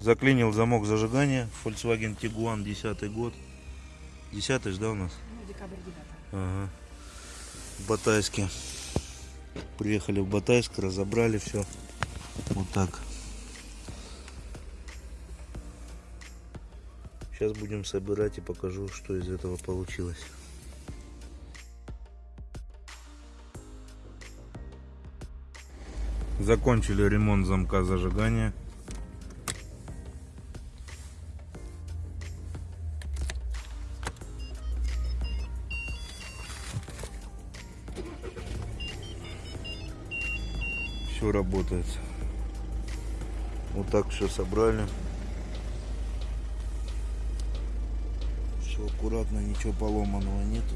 Заклинил замок зажигания. Volkswagen Tiguan 10 год. 10 ж, да, у нас? Ну, декабрь 9. Ага. В Батайске. Приехали в Батайск, разобрали все. Вот так. Сейчас будем собирать и покажу, что из этого получилось. Закончили ремонт замка зажигания. Все работает. Вот так все собрали. Все аккуратно, ничего поломанного нету.